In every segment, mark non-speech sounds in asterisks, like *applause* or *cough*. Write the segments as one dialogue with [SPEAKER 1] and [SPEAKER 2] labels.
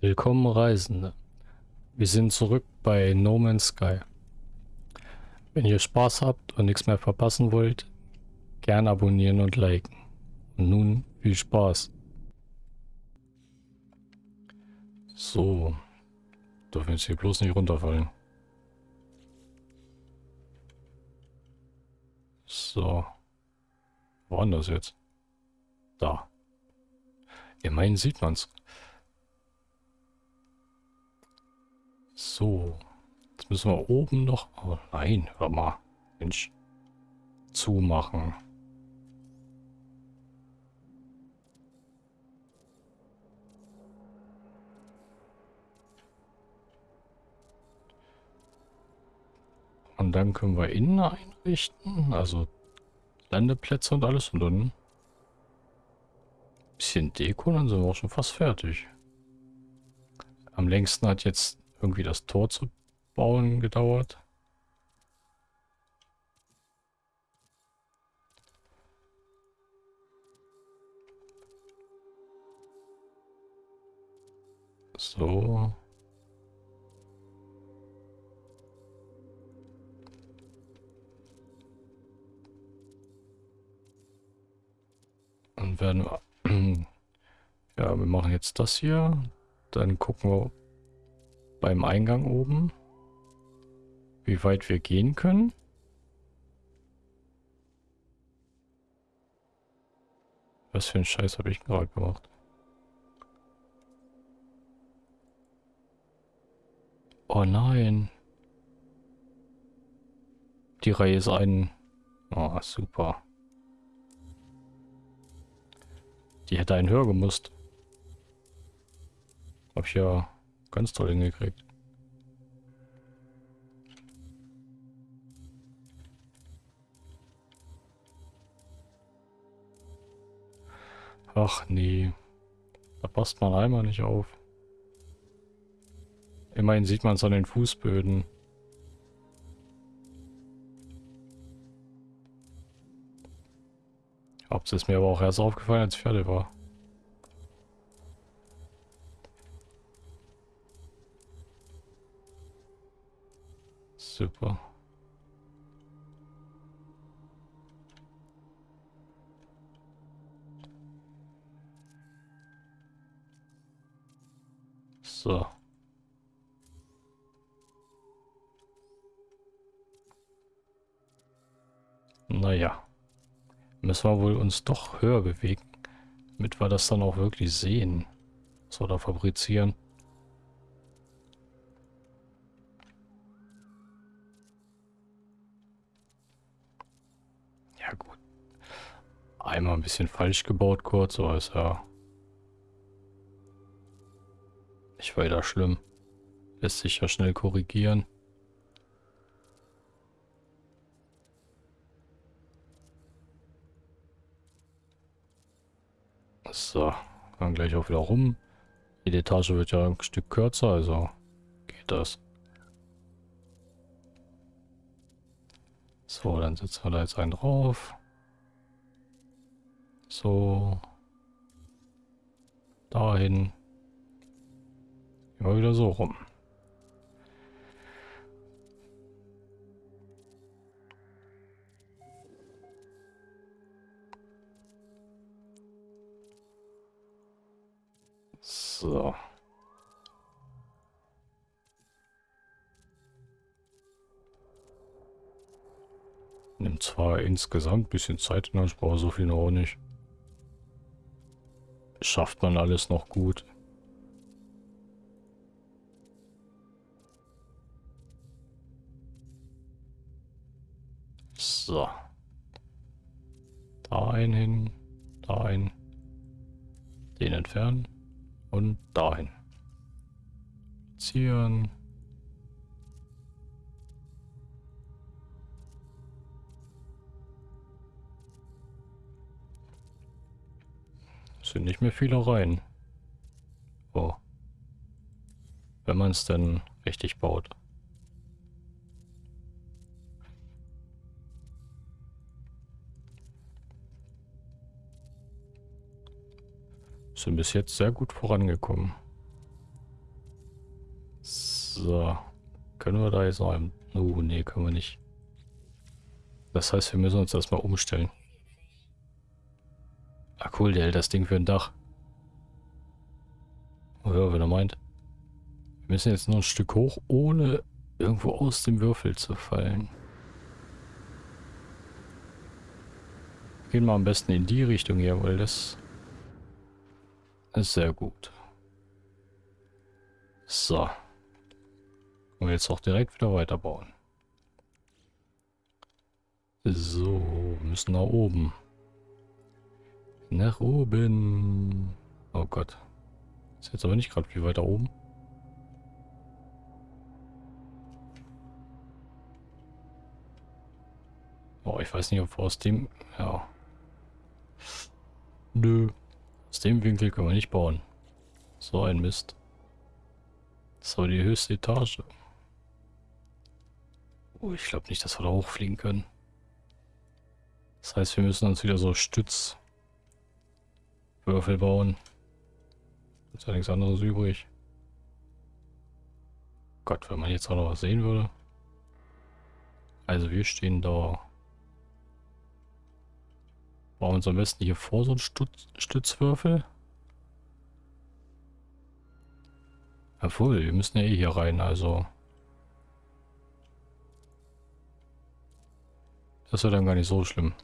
[SPEAKER 1] Willkommen Reisende. Wir sind zurück bei No Man's Sky. Wenn ihr Spaß habt und nichts mehr verpassen wollt, gern abonnieren und liken. Und nun viel Spaß. So, dürfen jetzt hier bloß nicht runterfallen. So, wo war das jetzt? Da. Immerhin sieht man's. So. Jetzt müssen wir oben noch... Oh nein, hör mal. Mensch. Zumachen. Und dann können wir innen einrichten. Also Landeplätze und alles. Und dann bisschen Deko, dann sind wir auch schon fast fertig. Am längsten hat jetzt irgendwie das Tor zu bauen gedauert. So. Dann werden wir... *clears throat* Ja, wir machen jetzt das hier. Dann gucken wir, beim Eingang oben, wie weit wir gehen können. Was für ein Scheiß habe ich gerade gemacht? Oh nein. Die Reihe ist ein... Oh, super. Die hätte einen höher gemusst. Hab ich ja Ganz toll hingekriegt. Ach nee. Da passt man einmal nicht auf. Immerhin sieht man es an den Fußböden. Hab's ist mir aber auch erst aufgefallen, als ich fertig war. Super. So. Naja. Müssen wir wohl uns doch höher bewegen, damit wir das dann auch wirklich sehen, was wir da fabrizieren. Einmal ein bisschen falsch gebaut kurz, aber ist ja nicht weiter schlimm. Lässt sich ja schnell korrigieren. So, dann gleich auch wieder rum. Die Etage wird ja ein Stück kürzer, also geht das. So, dann setzen wir da jetzt einen drauf. So. Dahin. Immer wieder so rum. So. Nimmt zwar insgesamt ein bisschen Zeit in Anspruch, so viel noch nicht schafft man alles noch gut. So. Da ein hin, da ein. Den entfernen und dahin. Ziehen. Sind nicht mehr viele rein. Oh. Wenn man es denn richtig baut. Sind bis jetzt sehr gut vorangekommen. So. Können wir da jetzt noch. Oh, nee, können wir nicht. Das heißt, wir müssen uns erstmal umstellen. Ah, cool, der hält das Ding für ein Dach. Oh ja, wenn er meint. Wir müssen jetzt nur ein Stück hoch, ohne irgendwo aus dem Würfel zu fallen. Gehen wir am besten in die Richtung hier, weil das ist sehr gut. So. Und jetzt auch direkt wieder weiterbauen. So, müssen nach oben. Nach oben. Oh Gott. Ist jetzt aber nicht gerade viel weiter oben. Oh, ich weiß nicht, ob wir aus dem... Ja. Nö. Aus dem Winkel können wir nicht bauen. So ein Mist. So, die höchste Etage. Oh, ich glaube nicht, dass wir da hochfliegen können. Das heißt, wir müssen uns wieder so Stützwürfel bauen. Ist ja nichts anderes übrig. Gott, wenn man jetzt auch noch was sehen würde. Also wir stehen da. Bauen uns am besten hier vor so einen Stütz Stützwürfel. Jawohl, wir müssen ja eh hier rein, also. Das wird dann gar nicht so schlimm.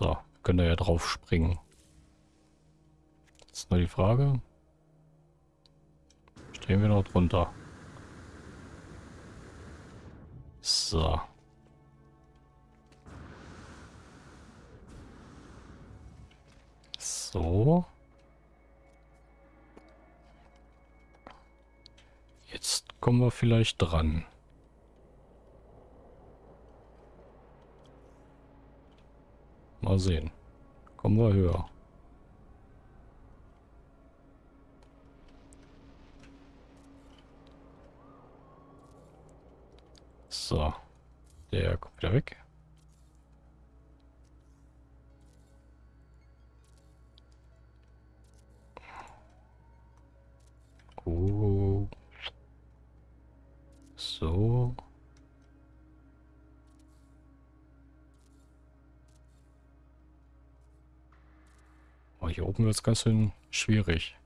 [SPEAKER 1] So, können wir ja drauf springen. Jetzt nur die Frage. Stehen wir noch drunter? So. So. Jetzt kommen wir vielleicht dran. Mal sehen. Kommen wir höher. So. Der kommt wieder weg. Oh. So. Oh, hier oben wird es ganz schön schwierig.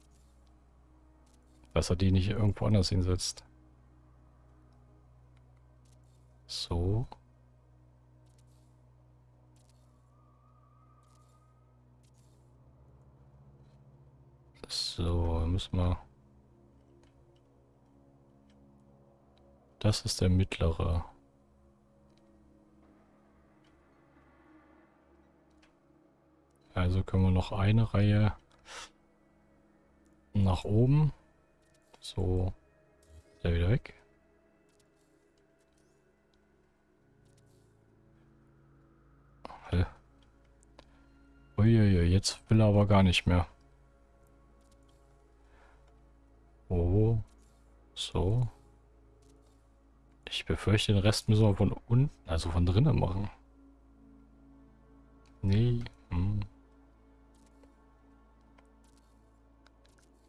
[SPEAKER 1] Dass er die nicht irgendwo anders hinsetzt. So. So, müssen wir... Das ist der mittlere. Also können wir noch eine Reihe nach oben. So, der wieder weg. Uiuiui, jetzt will er aber gar nicht mehr. Oh. So. Ich befürchte, den Rest müssen wir von unten, also von drinnen machen. Nee. Hm.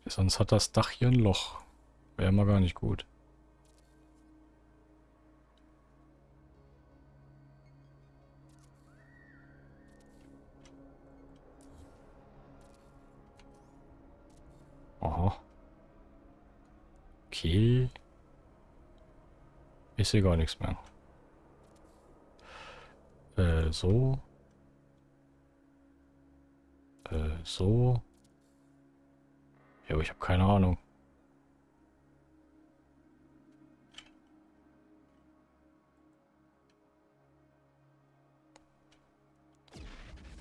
[SPEAKER 1] Sonst hat das Dach hier ein Loch. Wäre mal gar nicht gut. Aha. Okay. Ich sehe gar nichts mehr. Äh, so. Äh, so. Ja, ich habe keine Ahnung.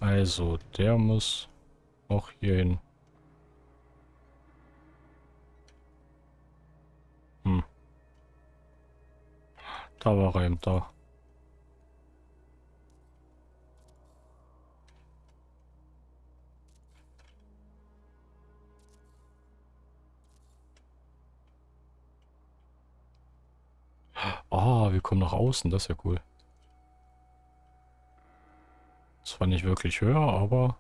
[SPEAKER 1] Also, der muss auch hier hin. Hm. Da war er eben da. Wir kommen nach außen, das ist ja cool. Zwar nicht wirklich höher, aber...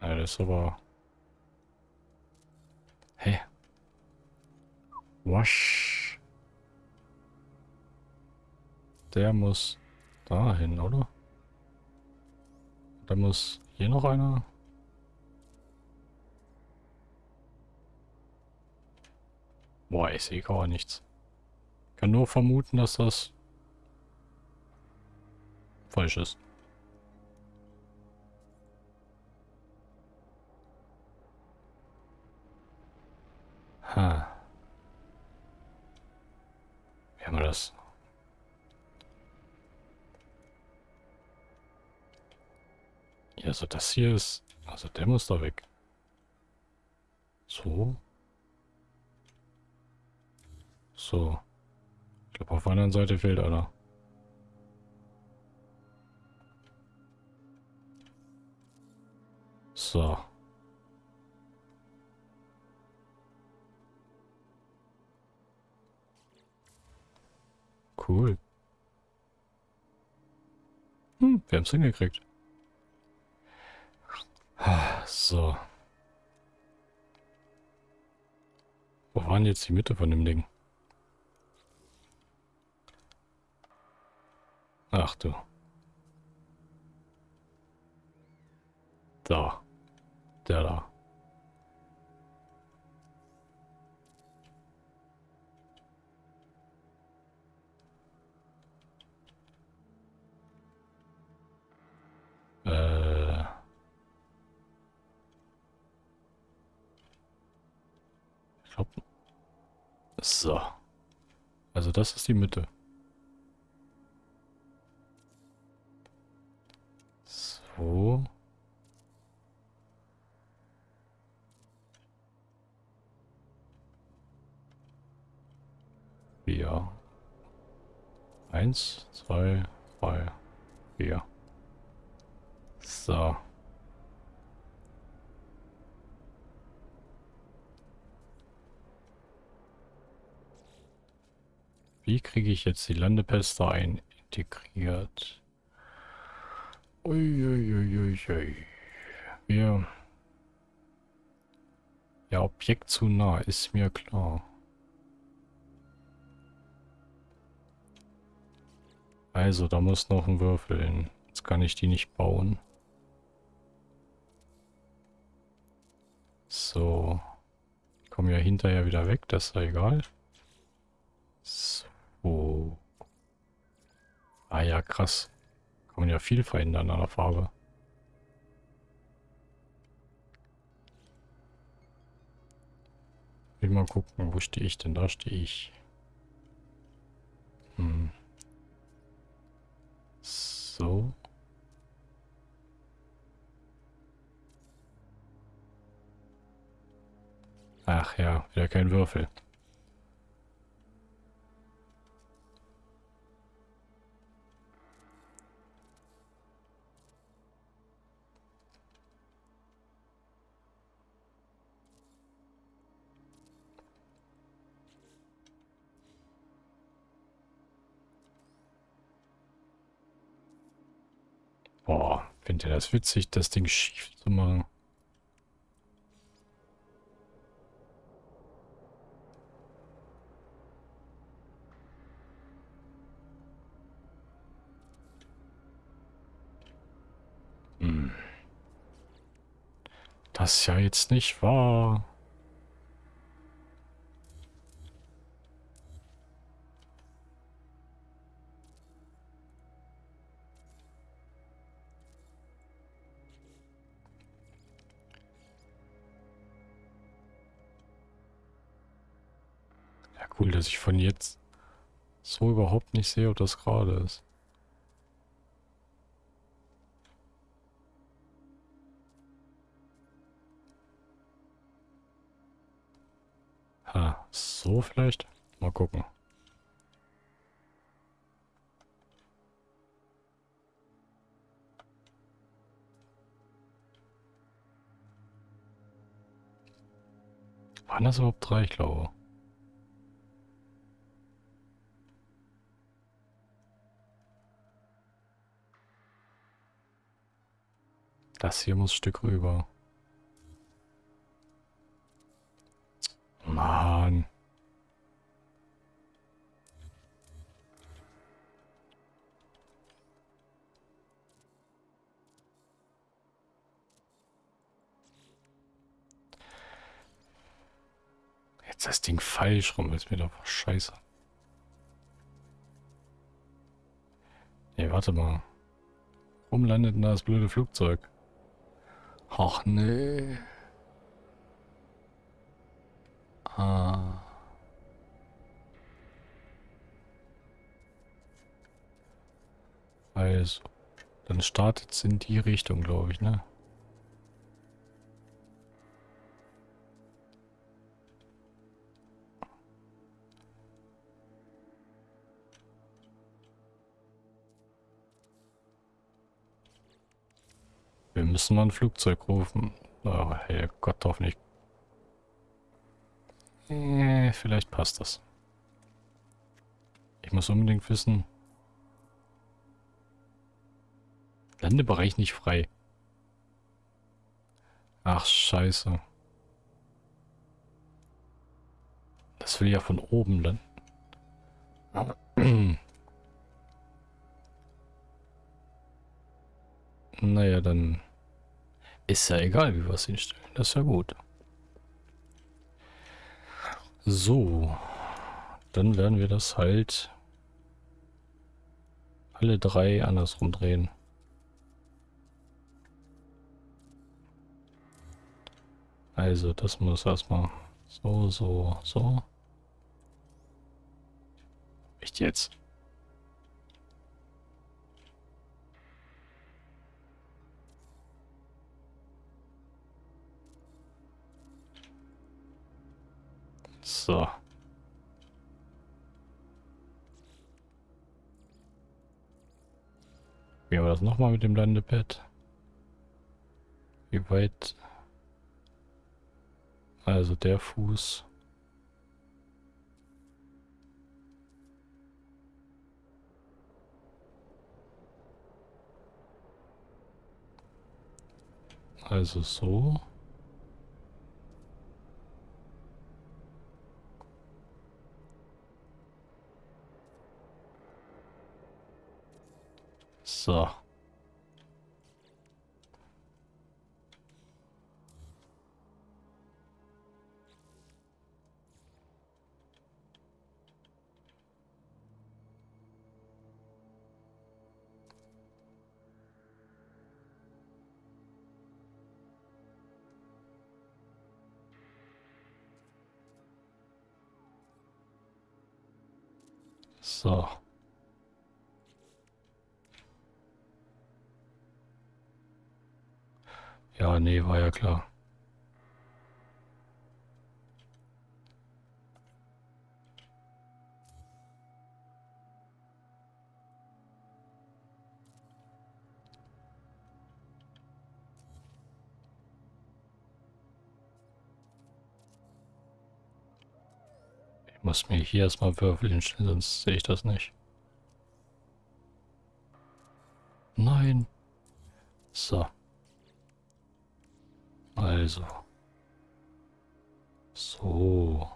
[SPEAKER 1] Ja, das ist aber... Hä? Wasch. Der muss dahin, oder? Da muss hier noch einer. Boah, ich sehe gar nichts. Ich kann nur vermuten, dass das falsch ist. Ha. Wie haben wir das? Ja, also das hier ist... Also der muss da weg. So. So. Ich glaube, auf der anderen Seite fehlt einer. So. Cool. Hm, wir haben es hingekriegt. So. Wo waren jetzt die Mitte von dem Ding? Ach du. Da. Der da. Äh. Ich. So. Also das ist die Mitte. So. Vier. Eins, zwei, drei, vier. So. Wie kriege ich jetzt die Landepäste ein integriert? Uiuiuiui. Wir... Ja, Objekt zu nah, ist mir klar. Also, da muss noch ein Würfel hin. Jetzt kann ich die nicht bauen. So. Ich komme ja hinterher wieder weg, das ist ja egal. So. Ah ja, krass. Kann man ja viel verändern an der Farbe. Will mal gucken, wo stehe ich denn? Da stehe ich. Hm. So. Ach ja, wieder kein Würfel. Findet ihr das witzig, das Ding schief zu machen? Hm. Das ist ja jetzt nicht wahr. dass ich von jetzt so überhaupt nicht sehe, ob das gerade ist. Ha, so vielleicht? Mal gucken. Waren das überhaupt drei, ich glaube. Das hier muss ein Stück rüber. Mann. Jetzt das Ding falsch rum, ist mir doch scheiße. Nee, warte mal. Warum landet denn da das blöde Flugzeug? Ach nee. Ah. Also, dann startet es in die Richtung, glaube ich, ne? Müssen mal ein Flugzeug rufen. Oh, hey Gott, hoffentlich. Äh, vielleicht passt das. Ich muss unbedingt wissen. Landebereich nicht frei. Ach, scheiße. Das will ja von oben landen. *clears throat* naja, dann ist ja egal, wie wir es hinstellen. Das ist ja gut. So. Dann werden wir das halt alle drei andersrum drehen. Also, das muss erstmal so, so, so. Echt jetzt? So. Wie war das nochmal mit dem Landepad? Wie weit? Also der Fuß. Also so. So. So. Ja, nee, war ja klar. Ich muss mir hier erstmal Würfel hinstellen, sonst sehe ich das nicht. Nein. So. Also. So.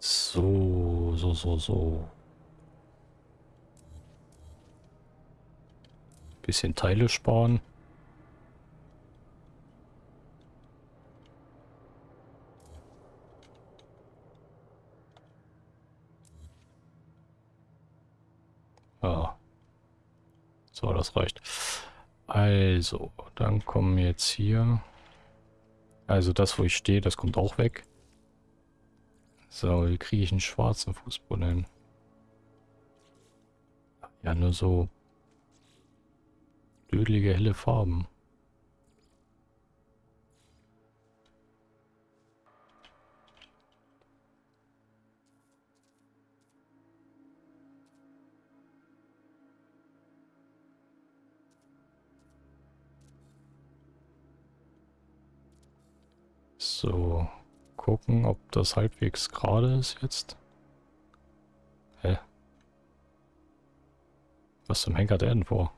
[SPEAKER 1] So, so, so, so. Bisschen Teile sparen. So, das reicht. Also, dann kommen jetzt hier. Also das, wo ich stehe, das kommt auch weg. So, wie kriege ich einen schwarzen Fußboden hin? Ja, nur so dödelige, helle Farben. So, gucken, ob das halbwegs gerade ist jetzt. Hä? Was zum Henker der denn vor?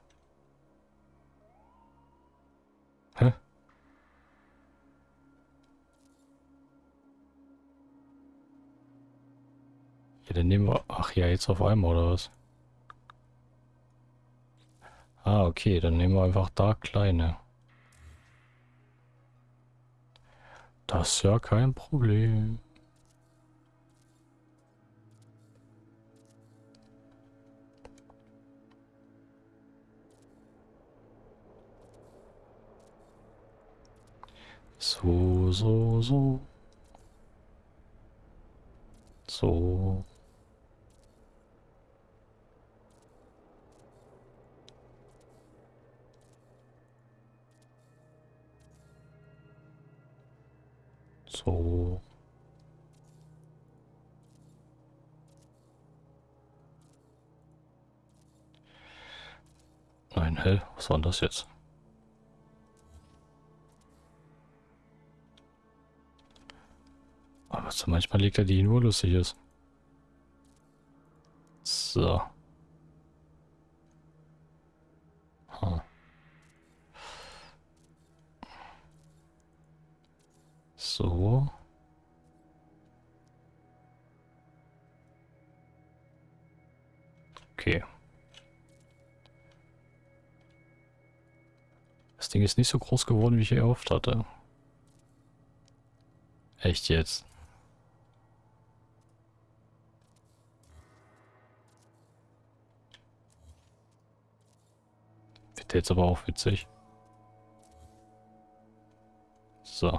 [SPEAKER 1] Hä? Ja, dann nehmen wir... Ach ja, jetzt auf einmal, oder was? Ah, okay, dann nehmen wir einfach da kleine. Das ist ja kein Problem. So, so, so. So. So. Nein, hell, was war denn das jetzt? Aber manchmal liegt er die nur lustig ist. So. Hm. So. Okay. Das Ding ist nicht so groß geworden, wie ich erhofft hatte. Echt jetzt? Wird jetzt aber auch witzig. So.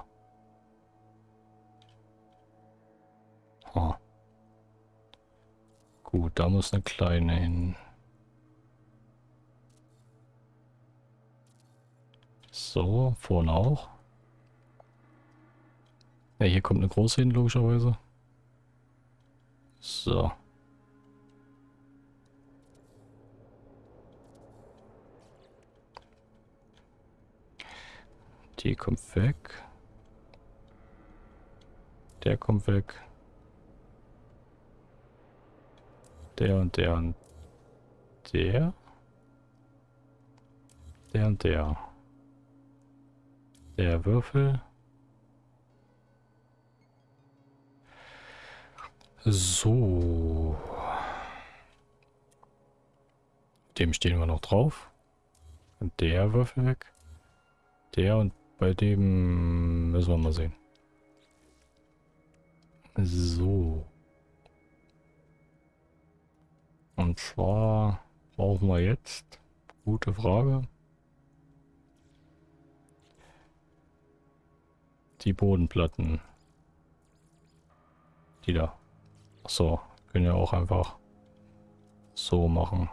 [SPEAKER 1] Gut, da muss eine kleine hin. So, vorne auch. Ja, hier kommt eine große hin, logischerweise. So. Die kommt weg. Der kommt weg. Der und der und der. Der und der. Der Würfel. So. Dem stehen wir noch drauf. Und der Würfel weg. Der und bei dem müssen wir mal sehen. So. Und zwar brauchen wir jetzt, gute Frage, die Bodenplatten. Die da. So, können ja auch einfach so machen.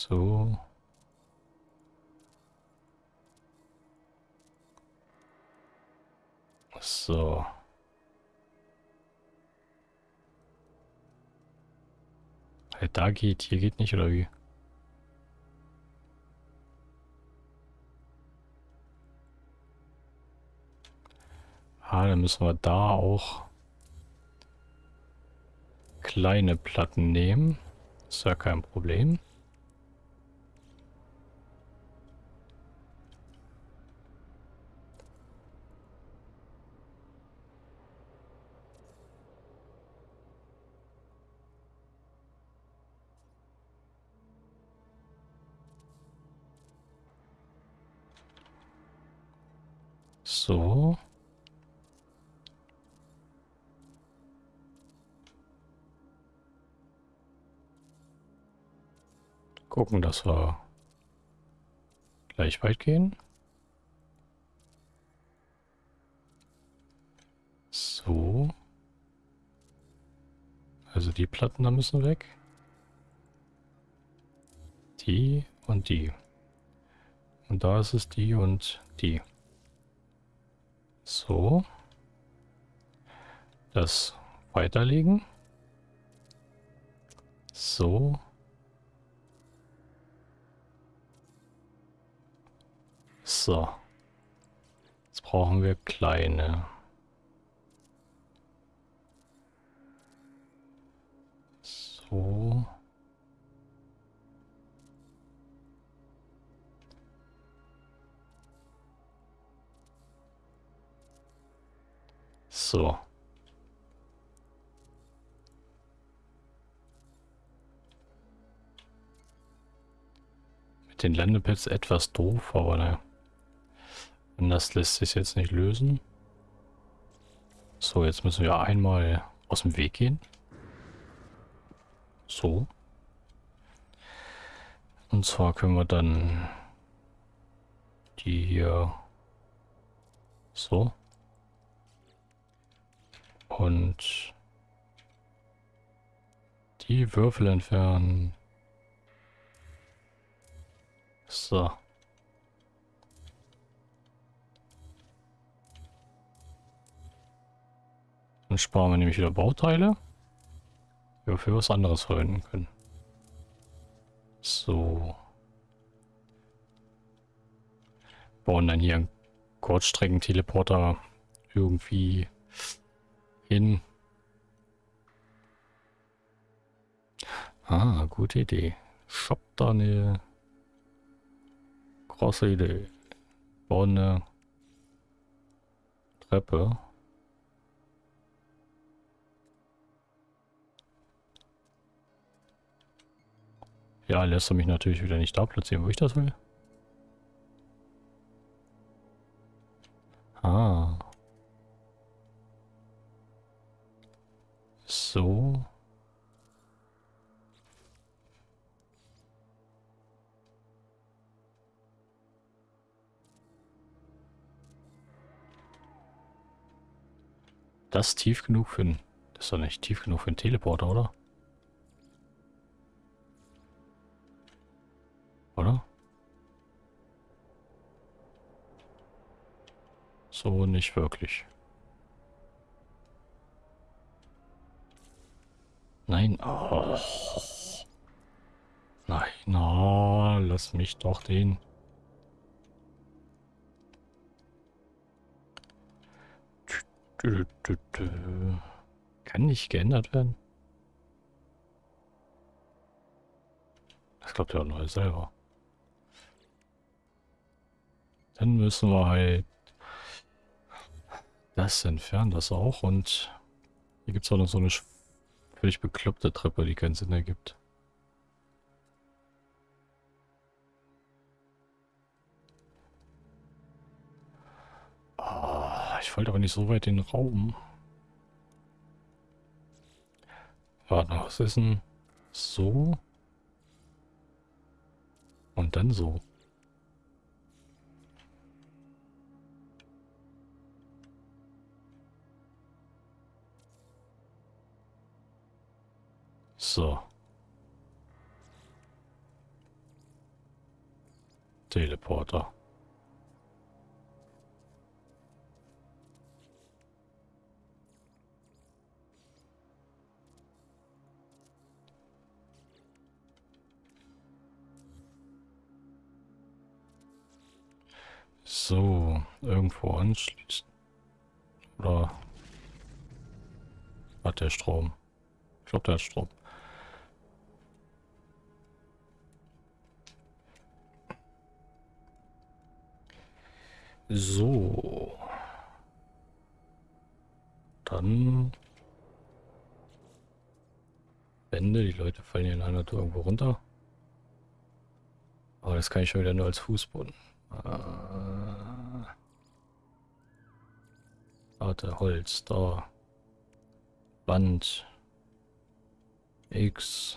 [SPEAKER 1] So. So. Da geht, hier geht nicht, oder wie? Ah, dann müssen wir da auch kleine Platten nehmen. Ist ja kein Problem. So. Gucken, dass wir gleich weit gehen. So. Also die Platten da müssen weg. Die und die. Und da ist es die und die. So. Das weiterlegen. So. So. Jetzt brauchen wir kleine. So. So. Mit den Landepads etwas doof, aber naja. Anders lässt sich jetzt nicht lösen. So, jetzt müssen wir einmal aus dem Weg gehen. So. Und zwar können wir dann die hier so und die Würfel entfernen. So. Dann sparen wir nämlich wieder Bauteile, die wir für was anderes verwenden können. So. Bauen dann hier einen Kurzstreckenteleporter irgendwie hin. Ah, gute Idee. Shop da eine große Idee. Bauen eine Treppe. Ja, lässt er mich natürlich wieder nicht da platzieren, wo ich das will. Ah. So. Das tief genug für ein... Das ist doch nicht tief genug für einen Teleporter, oder? Oder? So nicht wirklich. Nein. Oh. Nein, oh, lass mich doch den. Kann nicht geändert werden. Das glaubt ja neu selber. Dann müssen wir halt das entfernen, das auch. Und hier gibt es auch noch so eine völlig bekloppte Treppe, die keinen Sinn ergibt. Oh, ich wollte aber nicht so weit in den Raum. Warte, was ist denn so? Und dann so. So. Teleporter. So, irgendwo anschließen. Oder hat der Strom? Ich glaube, der hat Strom. So. Dann Wände. Die Leute fallen hier in einer Tour irgendwo runter. Aber das kann ich schon wieder nur als Fußboden. Äh, warte, Holz, da. Wand. X.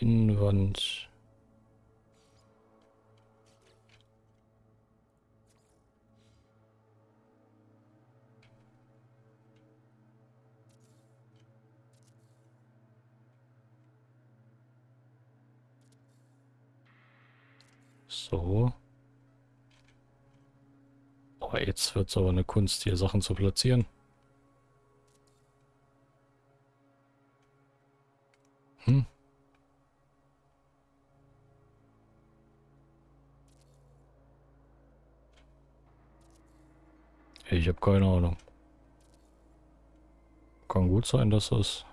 [SPEAKER 1] Innenwand. So. Oh, jetzt wird es aber eine Kunst, hier Sachen zu platzieren. Hm. Ich habe keine Ahnung. Kann gut sein, dass das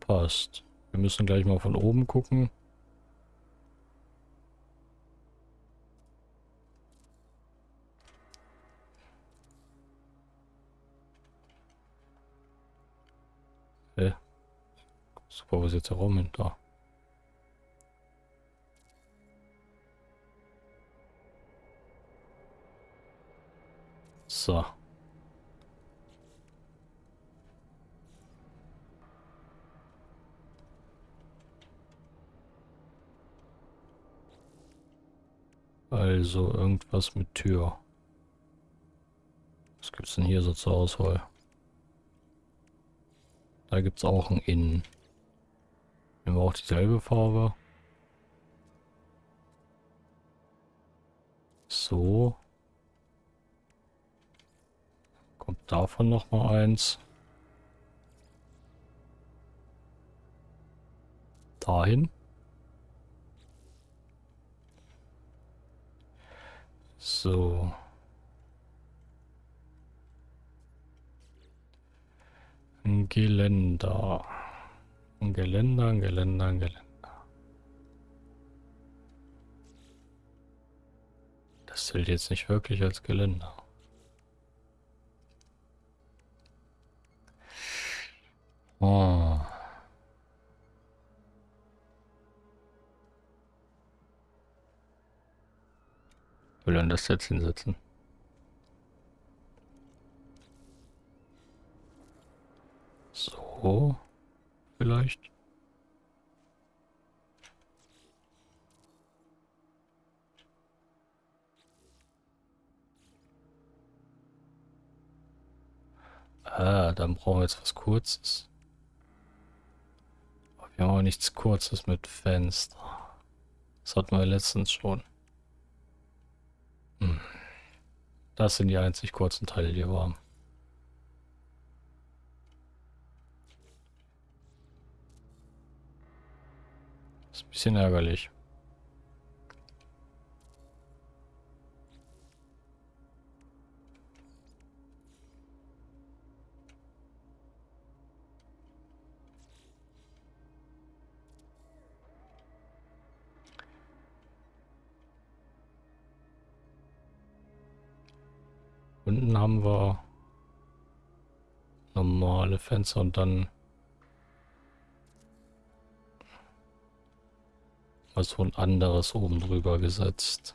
[SPEAKER 1] passt. Wir müssen gleich mal von oben gucken. Super, wo jetzt der Raum hin? Da. So. Also irgendwas mit Tür. Was gibt's denn hier so zur Auswahl? Da gibt's auch ein Innen. Nehmen wir auch dieselbe Farbe. So. Kommt davon noch mal eins. Dahin. So. Geländer. Geländer, Geländer, Geländer. Das zählt jetzt nicht wirklich als Geländer. Oh. Will er das jetzt hinsetzen? So. Vielleicht. Ah, dann brauchen wir jetzt was Kurzes. Wir haben aber nichts Kurzes mit Fenster. Das hatten wir letztens schon. Hm. Das sind die einzig kurzen Teile, die wir haben. Ist ein bisschen ärgerlich. Unten haben wir normale Fenster und dann mal so ein anderes oben drüber gesetzt.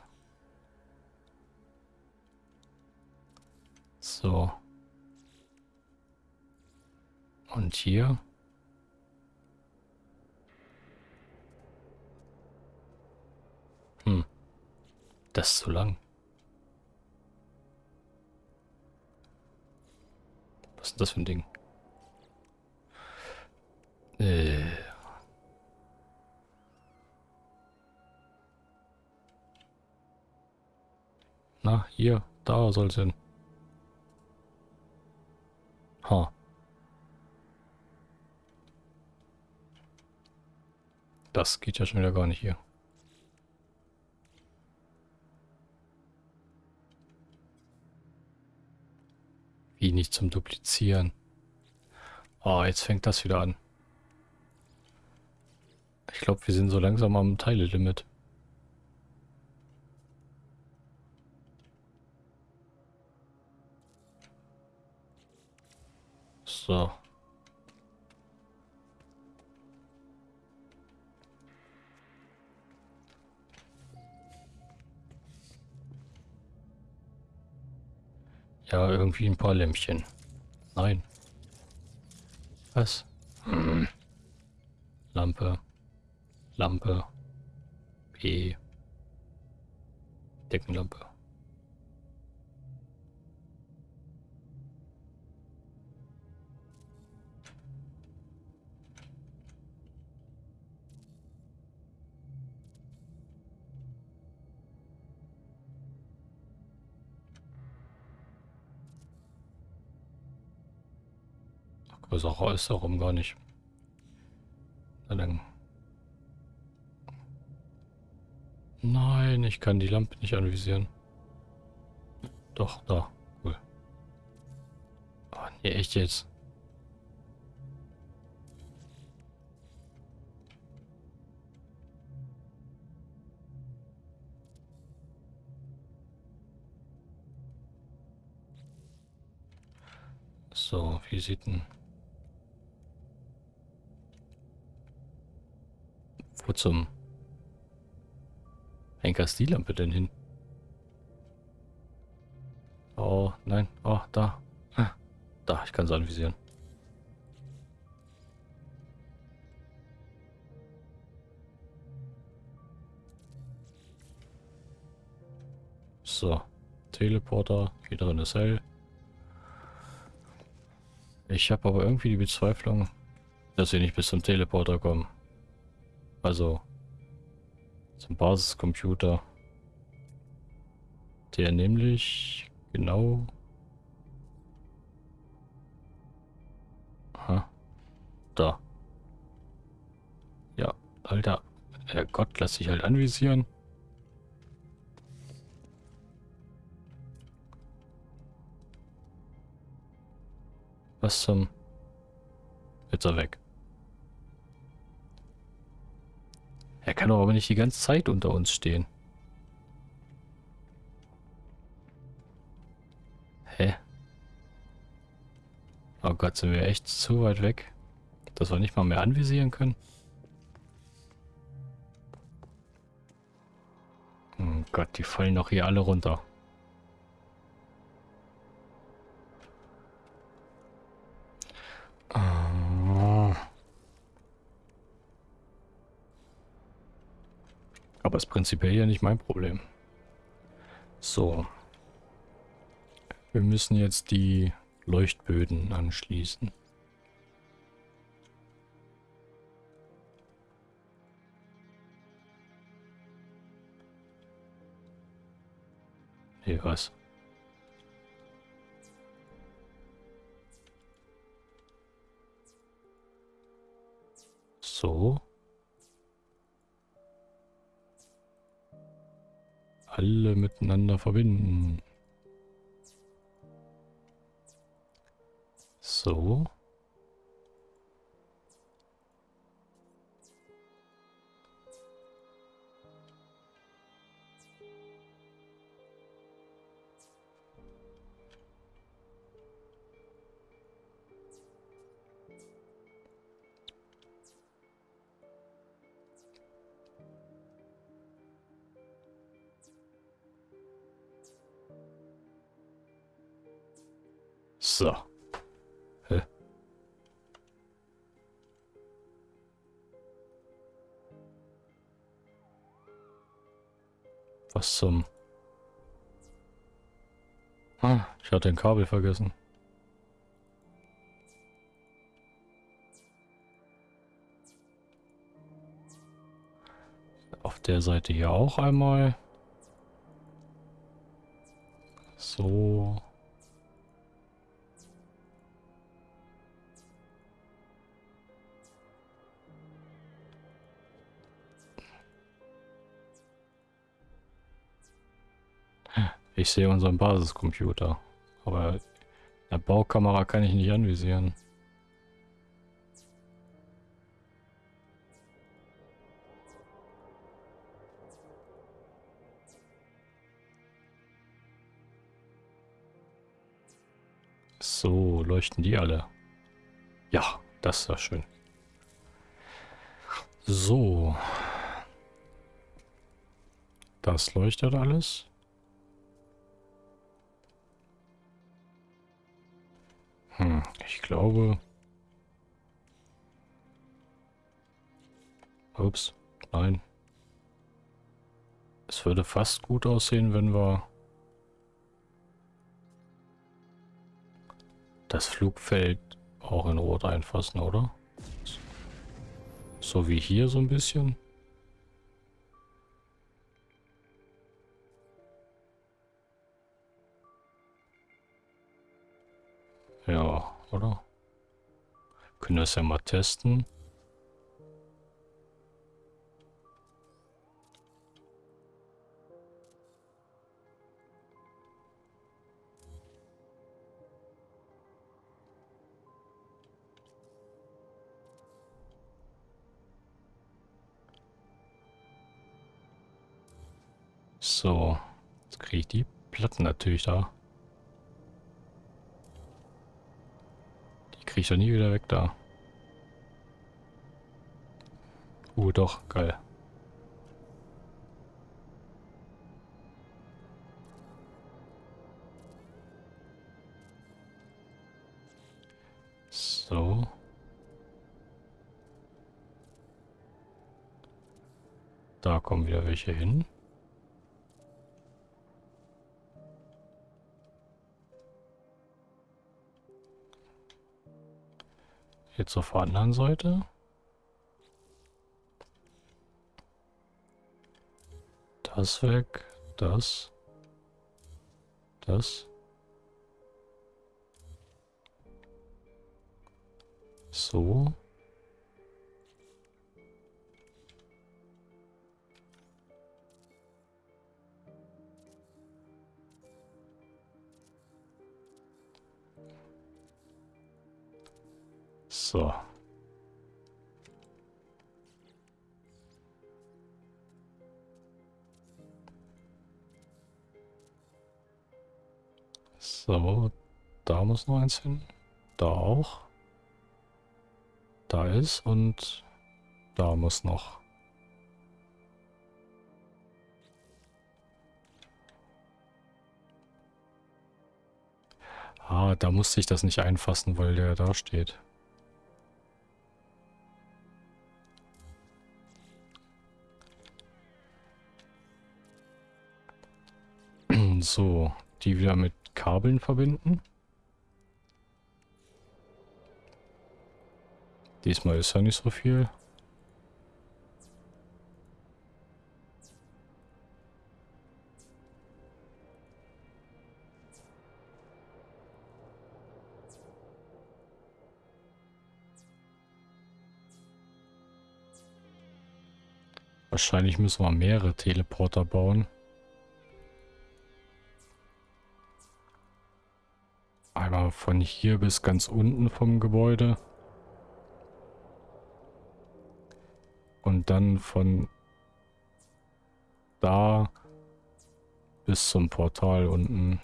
[SPEAKER 1] So. Und hier. Hm. Das ist zu lang. Was ist das für ein Ding? Äh. Na, hier, da soll es hin. Ha. Das geht ja schon wieder gar nicht hier. Wie nicht zum Duplizieren. Oh, jetzt fängt das wieder an. Ich glaube, wir sind so langsam am Teilelimit. So. Ja, irgendwie ein paar Lämpchen. Nein. Was? Hm. Lampe. Lampe. B. Deckenlampe. Größerer ist darum gar nicht. Nein, ich kann die Lampe nicht anvisieren. Doch, da. Cool. Oh, nee, echt jetzt. So, wie sieht denn... Wo zum Henker ist die Lampe denn hin? Oh, nein. Oh, da. Ah, da, ich kann es anvisieren. So. Teleporter. Hier drin ist hell. Ich habe aber irgendwie die Bezweiflung, dass wir nicht bis zum Teleporter kommen. Also zum Basiscomputer. Der nämlich genau... Aha. Da. Ja, Alter. Herrgott, lass dich halt anvisieren. Was zum... Jetzt er weg. Er kann doch aber nicht die ganze Zeit unter uns stehen. Hä? Oh Gott, sind wir echt zu weit weg, dass wir nicht mal mehr anvisieren können? Oh Gott, die fallen doch hier alle runter. Aber ist prinzipiell ja nicht mein Problem. So. Wir müssen jetzt die Leuchtböden anschließen. Hier was? So. Alle miteinander verbinden. So. So. Was zum... Ah, ich hatte ein Kabel vergessen. Auf der Seite hier auch einmal. Ich sehe unseren Basiscomputer. Aber der Baukamera kann ich nicht anvisieren. So, leuchten die alle. Ja, das ist ja schön. So. Das leuchtet alles. Hm, ich glaube... Ups, nein. Es würde fast gut aussehen, wenn wir das Flugfeld auch in Rot einfassen, oder? So wie hier so ein bisschen. oder? Können wir es ja mal testen. So, jetzt kriege ich die Platten natürlich da. Kriege ich doch nie wieder weg da. Uh, doch, geil. So. Da kommen wieder welche hin. Jetzt der anderen Seite. Das weg. Das. Das. So. So. So, da muss noch eins hin. Da auch. Da ist und da muss noch. Ah, da musste ich das nicht einfassen, weil der da steht. So, die wieder mit Kabeln verbinden. Diesmal ist ja nicht so viel. Wahrscheinlich müssen wir mehrere Teleporter bauen. Einmal von hier bis ganz unten vom Gebäude. Und dann von da bis zum Portal unten.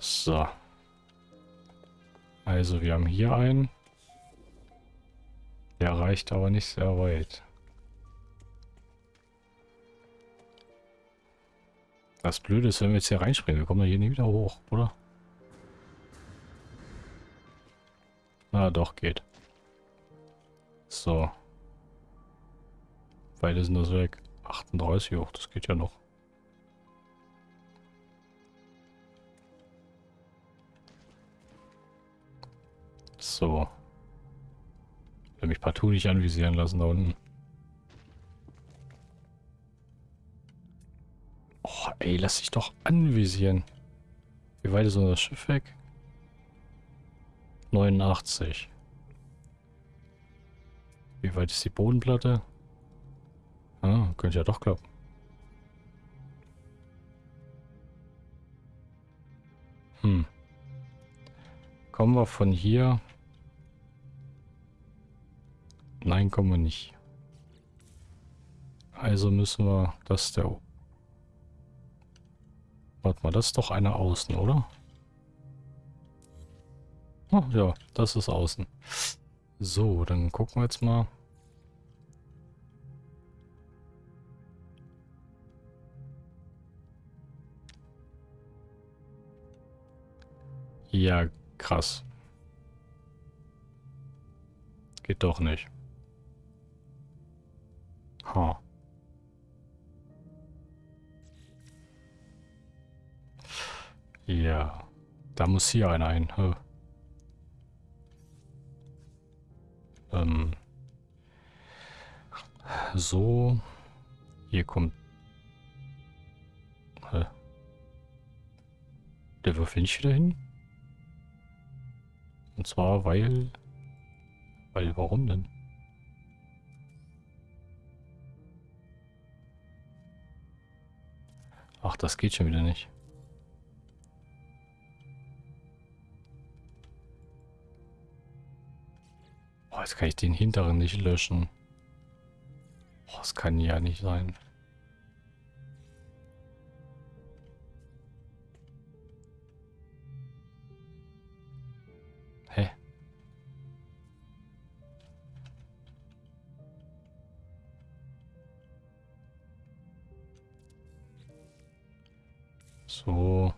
[SPEAKER 1] So. Also wir haben hier einen. Der reicht aber nicht sehr weit. Das Blöde ist, wenn wir jetzt hier reinspringen, wir kommen da hier nie wieder hoch, oder? Na doch, geht. So. Beide sind das weg. 38 hoch, das geht ja noch. So. Ich will mich partout nicht anvisieren lassen da unten. Lass dich doch anvisieren. Wie weit ist unser Schiff weg? 89. Wie weit ist die Bodenplatte? Ah, könnte ja doch klappen. Hm. Kommen wir von hier? Nein, kommen wir nicht. Also müssen wir, das der... Warte mal, das ist doch eine außen, oder? Oh, ja, das ist außen. So, dann gucken wir jetzt mal. Ja, krass. Geht doch nicht. Ha. Ja. Da muss hier einer ein. Huh. Ähm, so. Hier kommt... Hä? Der Würfel nicht wieder hin? Und zwar, weil... Weil, warum denn? Ach, das geht schon wieder nicht. Jetzt kann ich den hinteren nicht löschen. das kann ja nicht sein. Hä? So.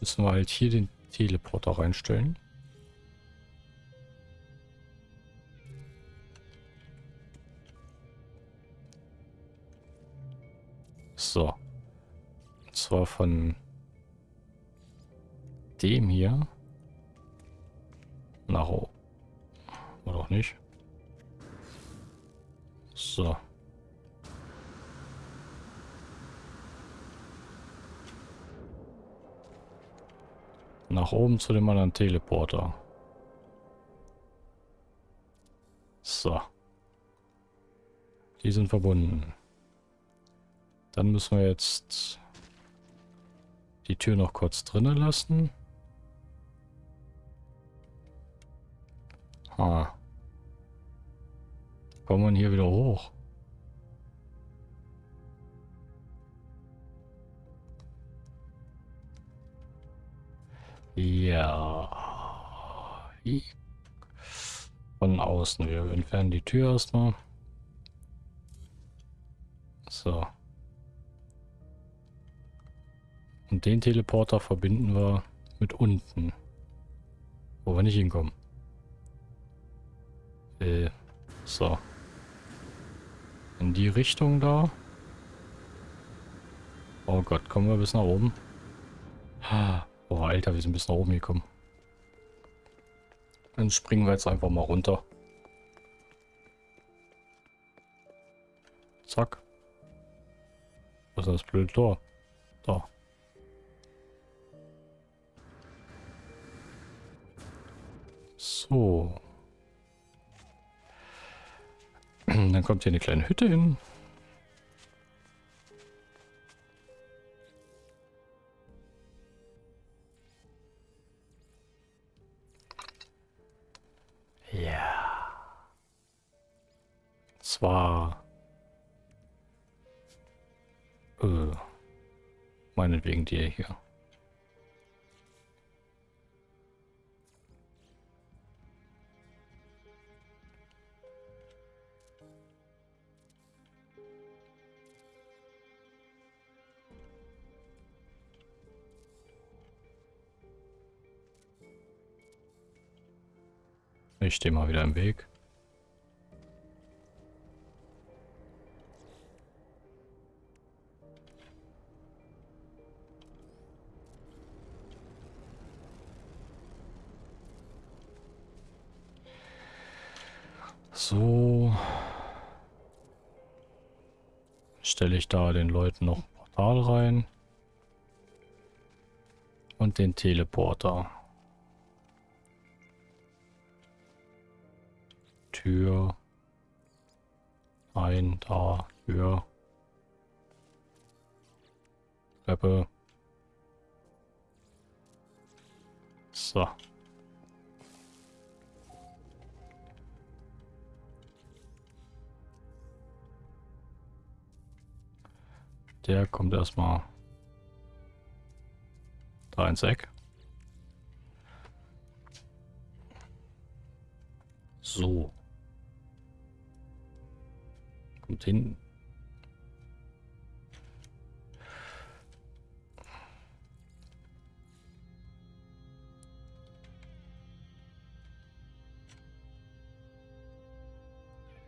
[SPEAKER 1] Müssen wir halt hier den Teleporter reinstellen. So. Und zwar von dem hier nach oben. Oder auch nicht. So. Nach oben zu dem anderen Teleporter. So. Die sind verbunden. Dann müssen wir jetzt die Tür noch kurz drinnen lassen. Ha. Kommen wir hier wieder hoch? Ja. Von außen. Wir entfernen die Tür erstmal. So. Und den Teleporter verbinden wir mit unten. Wo wir nicht hinkommen. Äh, so. In die Richtung da. Oh Gott, kommen wir bis nach oben. Ha. Alter, wir sind bis nach oben gekommen. Dann springen wir jetzt einfach mal runter. Zack. Was ist das blöde Tor? Da. So. *clears throat* Dann kommt hier eine kleine Hütte hin. Äh, meinetwegen dir hier. Ich stehe mal wieder im Weg. Da den Leuten noch ein Portal rein. Und den Teleporter. Tür. Ein, da, Tür. Treppe. So. Der kommt erstmal da ins Eck. So. Kommt hin.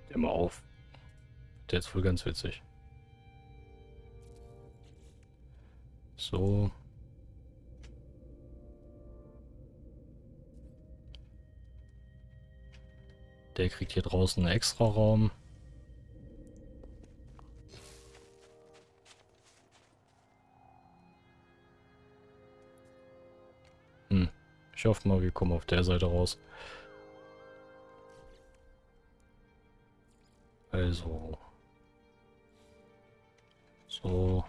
[SPEAKER 1] Immer auf. Der ist wohl ganz witzig. So. Der kriegt hier draußen einen extra Raum. Hm. Ich hoffe mal, wir kommen auf der Seite raus. Also. So.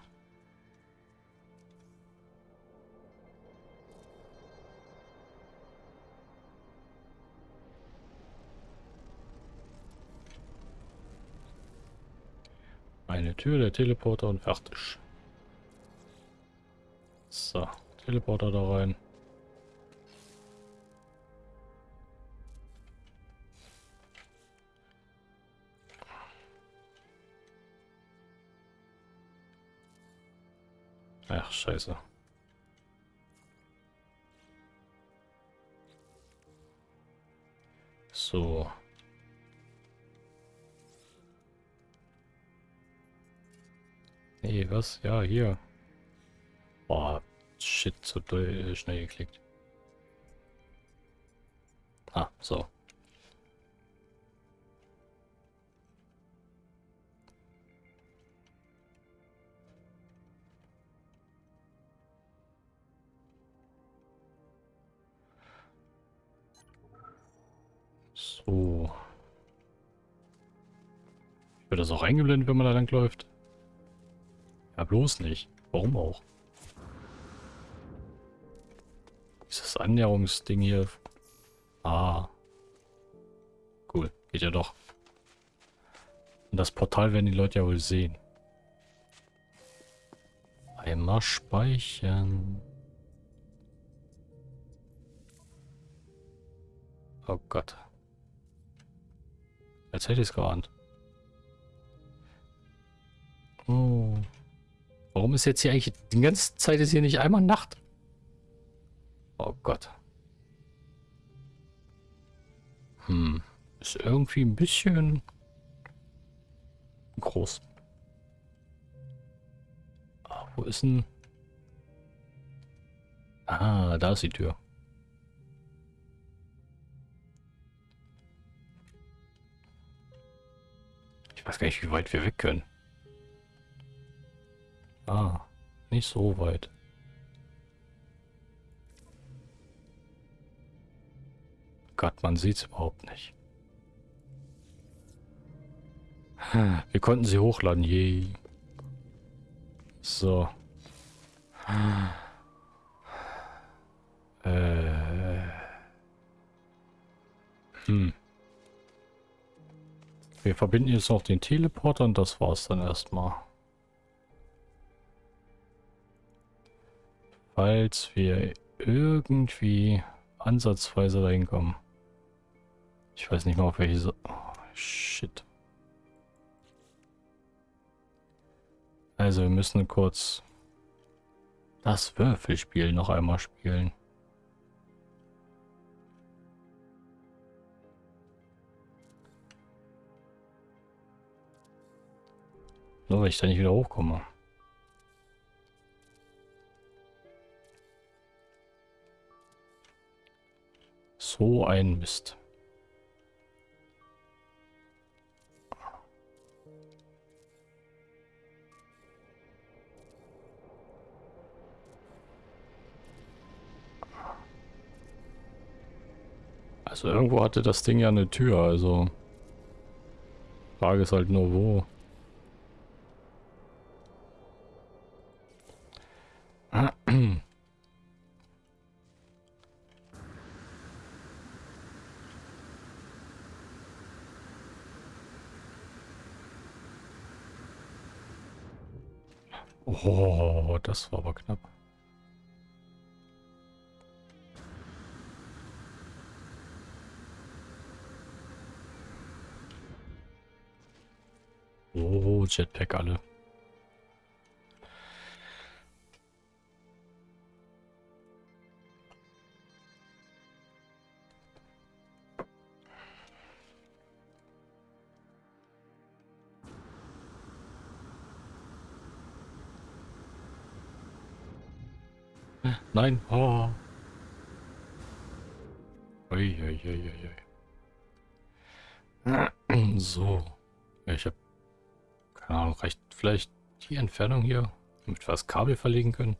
[SPEAKER 1] Eine Tür, der Teleporter und fertig. So, Teleporter da rein. Ach, scheiße. So. Nee, was? Ja, hier. Boah, shit, zu doll, schnell geklickt. Ah, so. So. Wird das auch eingeblendet, wenn man da lang läuft? Ja, bloß nicht. Warum auch? Dieses Annäherungsding hier. Ah. Cool. Geht ja doch. Und das Portal werden die Leute ja wohl sehen. Einmal speichern. Oh Gott. Jetzt hätte ich es geahnt. Oh. Warum ist jetzt hier eigentlich... Die ganze Zeit ist hier nicht einmal Nacht. Oh Gott. Hm. Ist irgendwie ein bisschen... groß. Ah, wo ist denn... Ah, da ist die Tür. Ich weiß gar nicht, wie weit wir weg können. Ah, nicht so weit. Gott, man sieht es überhaupt nicht. Wir konnten sie hochladen, je. So. Äh. Hm. Wir verbinden jetzt noch den Teleporter und das war's dann erstmal. Falls wir irgendwie ansatzweise dahin kommen. Ich weiß nicht mal, auf welche... So oh, shit. Also wir müssen kurz das Würfelspiel noch einmal spielen. Nur weil ich da nicht wieder hochkomme. So ein Mist. Also irgendwo hatte das Ding ja eine Tür, also... Frage ist halt nur wo. *clears throat* Oh, das war aber knapp. Oh, Jetpack alle. Nein. Oh. Ui, ui, ui. So. Ich habe keine Ahnung, reicht vielleicht die Entfernung hier, damit wir das Kabel verlegen können?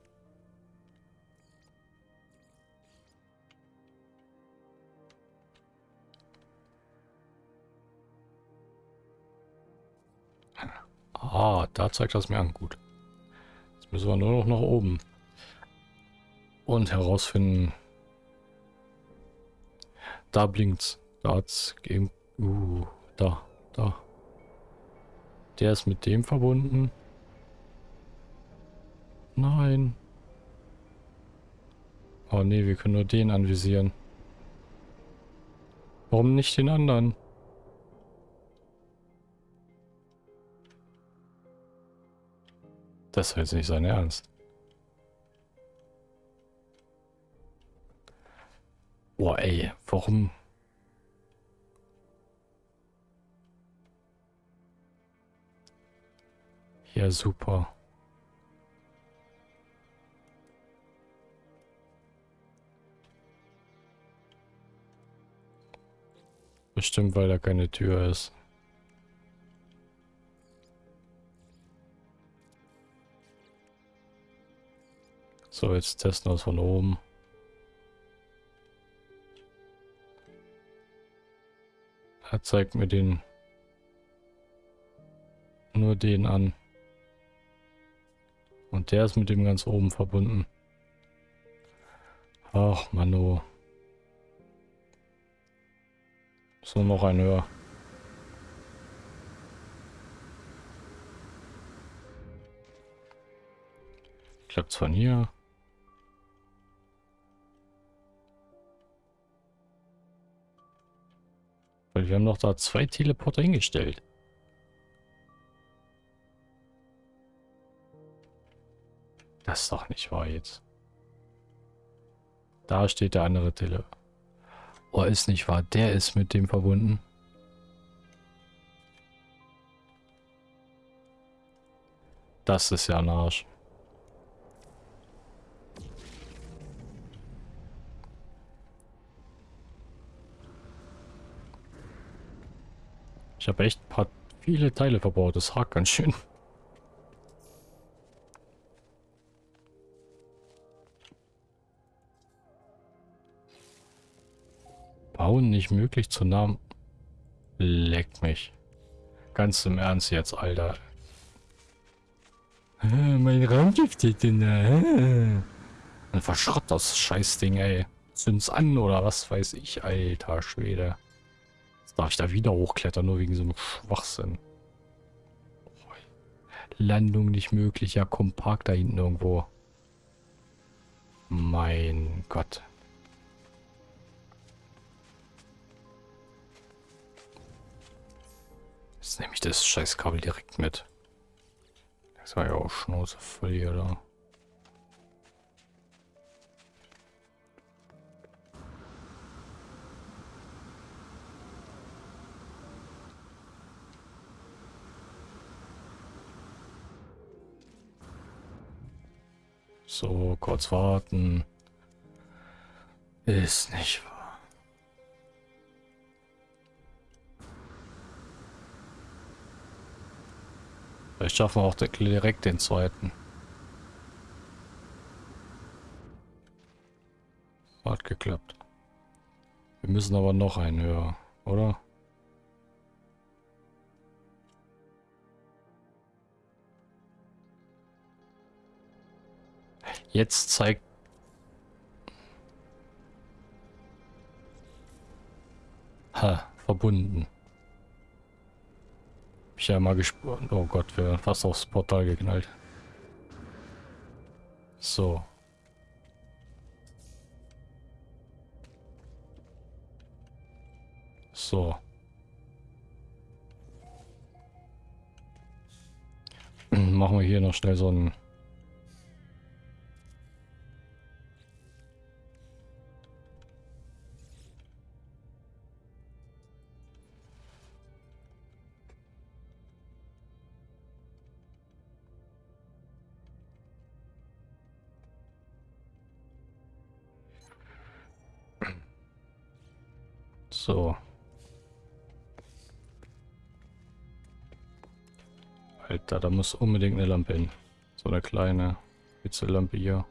[SPEAKER 1] Ah, da zeigt das mir an. Gut. Jetzt müssen wir nur noch nach oben und herausfinden. Da blinkt's. Da hat's gegeben. Uh, da, da. Der ist mit dem verbunden. Nein. Oh nee, wir können nur den anvisieren. Warum nicht den anderen? Das ist jetzt nicht sein Ernst. Boah, ey, warum? Ja, super. Bestimmt, weil da keine Tür ist. So, jetzt testen wir es von oben. Er zeigt mir den nur den an. Und der ist mit dem ganz oben verbunden. Ach, Mano. So noch ein höher. Klappt's von hier. Wir haben doch da zwei Teleporter hingestellt. Das ist doch nicht wahr jetzt. Da steht der andere Tele. Oh, ist nicht wahr. Der ist mit dem verbunden. Das ist ja ein Arsch. Ich habe echt paar viele Teile verbaut. Das hakt ganz schön. Bauen nicht möglich zu Namen. Leck mich. Ganz im Ernst jetzt, Alter. Mein Raumschiff steht denn da. Dann verschrott das Scheißding, ey. Zünd's an oder was weiß ich, alter Schwede. Darf ich da wieder hochklettern, nur wegen so einem Schwachsinn. Landung nicht möglich. Ja, komm, park da hinten irgendwo. Mein Gott. Jetzt nehme ich das Scheißkabel direkt mit. Das war ja auch Schnauze voll hier, da. So, kurz warten. Ist nicht wahr. Vielleicht schaffen wir auch direkt den zweiten. Hat geklappt. Wir müssen aber noch einen höher, oder? Jetzt zeigt... Ha, verbunden. Ich ja mal gespürt. Oh Gott, wir fast aufs Portal geknallt. So. So. *clears throat* Machen wir hier noch schnell so ein So. Alter, da muss unbedingt eine Lampe hin. So eine kleine Witzellampe hier.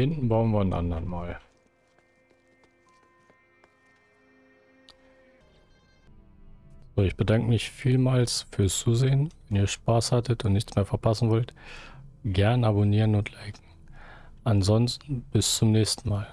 [SPEAKER 1] Hinten bauen wir einen anderen mal. So, ich bedanke mich vielmals fürs Zusehen. Wenn ihr Spaß hattet und nichts mehr verpassen wollt, gern abonnieren und liken. Ansonsten bis zum nächsten Mal.